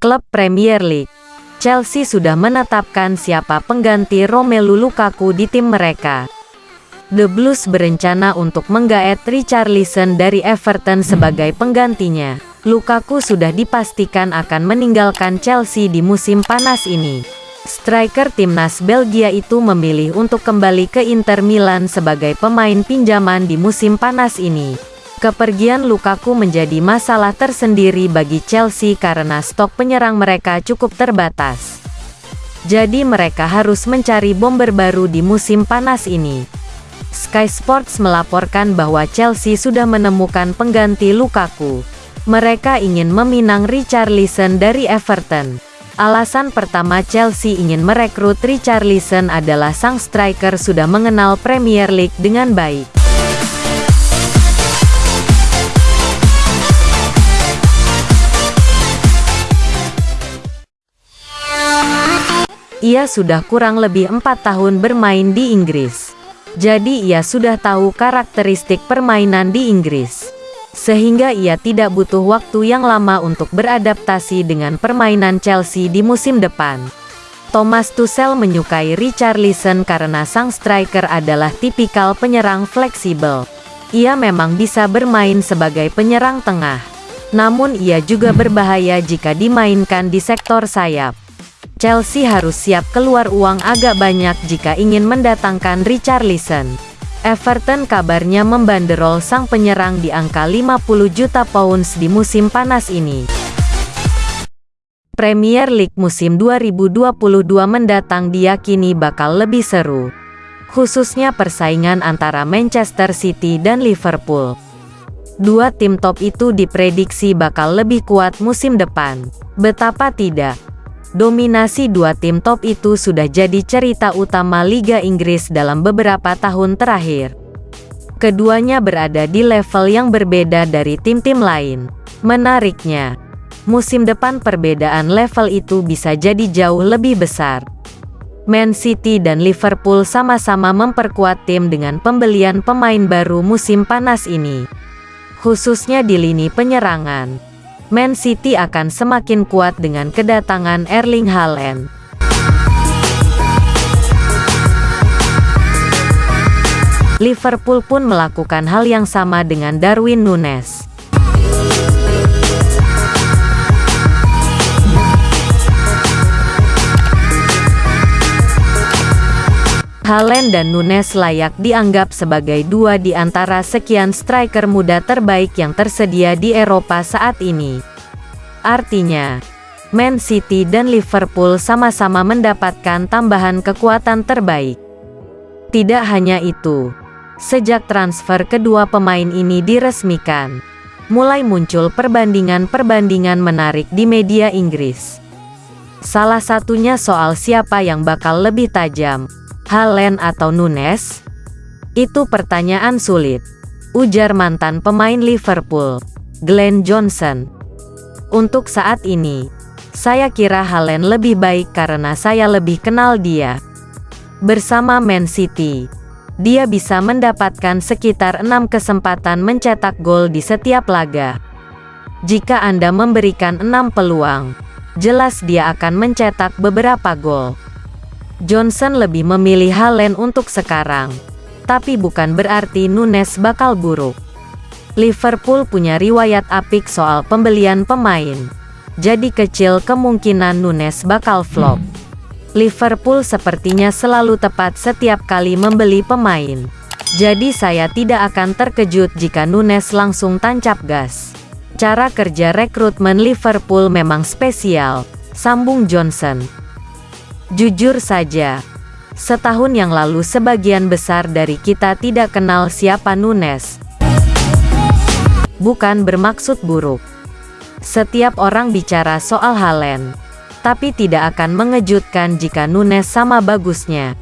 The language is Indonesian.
Klub Premier League Chelsea sudah menetapkan siapa pengganti Romelu Lukaku di tim mereka. The Blues berencana untuk menggaet Richarlison dari Everton sebagai penggantinya. Lukaku sudah dipastikan akan meninggalkan Chelsea di musim panas ini. Striker timnas Belgia itu memilih untuk kembali ke Inter Milan sebagai pemain pinjaman di musim panas ini. Kepergian Lukaku menjadi masalah tersendiri bagi Chelsea karena stok penyerang mereka cukup terbatas. Jadi mereka harus mencari bomber baru di musim panas ini. Sky Sports melaporkan bahwa Chelsea sudah menemukan pengganti Lukaku. Mereka ingin meminang Richarlison dari Everton. Alasan pertama Chelsea ingin merekrut Richarlison adalah sang striker sudah mengenal Premier League dengan baik. Ia sudah kurang lebih empat tahun bermain di Inggris. Jadi ia sudah tahu karakteristik permainan di Inggris. Sehingga ia tidak butuh waktu yang lama untuk beradaptasi dengan permainan Chelsea di musim depan. Thomas Tuchel menyukai Richarlison karena sang striker adalah tipikal penyerang fleksibel. Ia memang bisa bermain sebagai penyerang tengah. Namun ia juga berbahaya jika dimainkan di sektor sayap. Chelsea harus siap keluar uang agak banyak jika ingin mendatangkan Richarlison. Everton kabarnya membanderol sang penyerang di angka 50 juta pounds di musim panas ini. Premier League musim 2022 mendatang diyakini bakal lebih seru. Khususnya persaingan antara Manchester City dan Liverpool. Dua tim top itu diprediksi bakal lebih kuat musim depan. Betapa tidak? Dominasi dua tim top itu sudah jadi cerita utama Liga Inggris dalam beberapa tahun terakhir. Keduanya berada di level yang berbeda dari tim-tim lain. Menariknya, musim depan perbedaan level itu bisa jadi jauh lebih besar. Man City dan Liverpool sama-sama memperkuat tim dengan pembelian pemain baru musim panas ini. Khususnya di lini penyerangan. Man City akan semakin kuat dengan kedatangan Erling Haaland. Liverpool pun melakukan hal yang sama dengan Darwin Nunes. Haaland dan Nunes layak dianggap sebagai dua di antara sekian striker muda terbaik yang tersedia di Eropa saat ini. Artinya, Man City dan Liverpool sama-sama mendapatkan tambahan kekuatan terbaik. Tidak hanya itu, sejak transfer kedua pemain ini diresmikan, mulai muncul perbandingan-perbandingan menarik di media Inggris. Salah satunya soal siapa yang bakal lebih tajam, Halen atau Nunes? Itu pertanyaan sulit. Ujar mantan pemain Liverpool, Glenn Johnson. Untuk saat ini, saya kira Halen lebih baik karena saya lebih kenal dia. Bersama Man City, dia bisa mendapatkan sekitar enam kesempatan mencetak gol di setiap laga. Jika Anda memberikan enam peluang, jelas dia akan mencetak beberapa gol. Johnson lebih memilih Halen untuk sekarang. Tapi bukan berarti Nunes bakal buruk. Liverpool punya riwayat apik soal pembelian pemain. Jadi kecil kemungkinan Nunes bakal flop. Liverpool sepertinya selalu tepat setiap kali membeli pemain. Jadi saya tidak akan terkejut jika Nunes langsung tancap gas. Cara kerja rekrutmen Liverpool memang spesial, sambung Johnson. Jujur saja, setahun yang lalu sebagian besar dari kita tidak kenal siapa Nunes. Bukan bermaksud buruk. Setiap orang bicara soal Halen, tapi tidak akan mengejutkan jika Nunes sama bagusnya.